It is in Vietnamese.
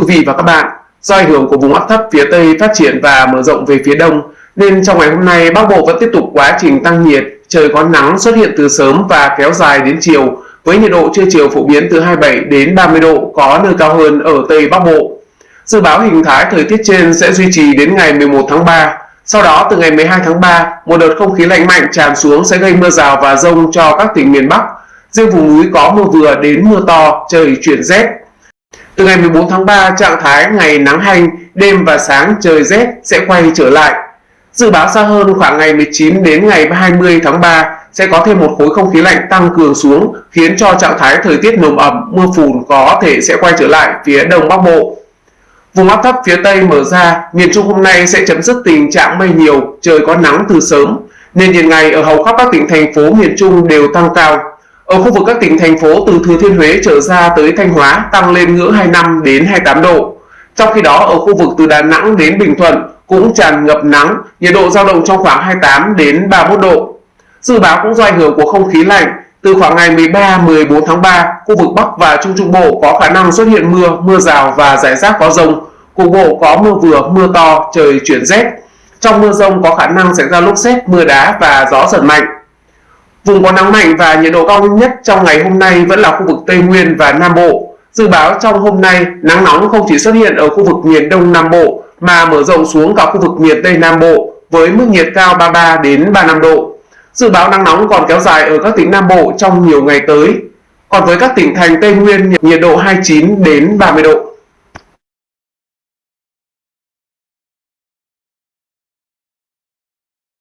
quý vị và các bạn, do ảnh hưởng của vùng áp thấp phía Tây phát triển và mở rộng về phía Đông, nên trong ngày hôm nay Bắc Bộ vẫn tiếp tục quá trình tăng nhiệt, trời có nắng xuất hiện từ sớm và kéo dài đến chiều, với nhiệt độ trưa chiều phổ biến từ 27 đến 30 độ, có nơi cao hơn ở Tây Bắc Bộ. Dự báo hình thái thời tiết trên sẽ duy trì đến ngày 11 tháng 3. Sau đó từ ngày 12 tháng 3, một đợt không khí lạnh mạnh tràn xuống sẽ gây mưa rào và rông cho các tỉnh miền Bắc. Riêng vùng núi có mưa vừa đến mưa to, trời chuyển rét. Từ ngày 14 tháng 3, trạng thái ngày nắng hành, đêm và sáng trời rét sẽ quay trở lại. Dự báo xa hơn khoảng ngày 19 đến ngày 20 tháng 3 sẽ có thêm một khối không khí lạnh tăng cường xuống khiến cho trạng thái thời tiết nồm ẩm, mưa phùn có thể sẽ quay trở lại phía đông bắc bộ. Vùng áp thấp phía Tây mở ra, miền Trung hôm nay sẽ chấm dứt tình trạng mây nhiều, trời có nắng từ sớm, nên nhiệt ngày ở hầu khắp các tỉnh thành phố miền Trung đều tăng cao. Ở khu vực các tỉnh thành phố từ Thừa Thiên Huế trở ra tới Thanh Hóa tăng lên ngưỡng 25 đến 28 độ. Trong khi đó ở khu vực từ Đà Nẵng đến Bình Thuận cũng tràn ngập nắng, nhiệt độ dao động trong khoảng 28 đến 31 độ. Dự báo cũng do ảnh hưởng của không khí lạnh, từ khoảng ngày 13-14 tháng 3, khu vực Bắc và Trung Trung Bộ có khả năng xuất hiện mưa, mưa rào và rải rác có rông. Cục bộ có mưa vừa, mưa to, trời chuyển rét. Trong mưa rông có khả năng xảy ra lốc xét, mưa đá và gió giật mạnh. Vùng có nắng mạnh và nhiệt độ cao nhất trong ngày hôm nay vẫn là khu vực Tây Nguyên và Nam Bộ. Dự báo trong hôm nay, nắng nóng không chỉ xuất hiện ở khu vực miền Đông Nam Bộ mà mở rộng xuống cả khu vực miền Tây Nam Bộ với mức nhiệt cao 33 đến 35 độ. Dự báo nắng nóng còn kéo dài ở các tỉnh Nam Bộ trong nhiều ngày tới. Còn với các tỉnh thành Tây Nguyên, nhiệt độ 29 đến 30 độ.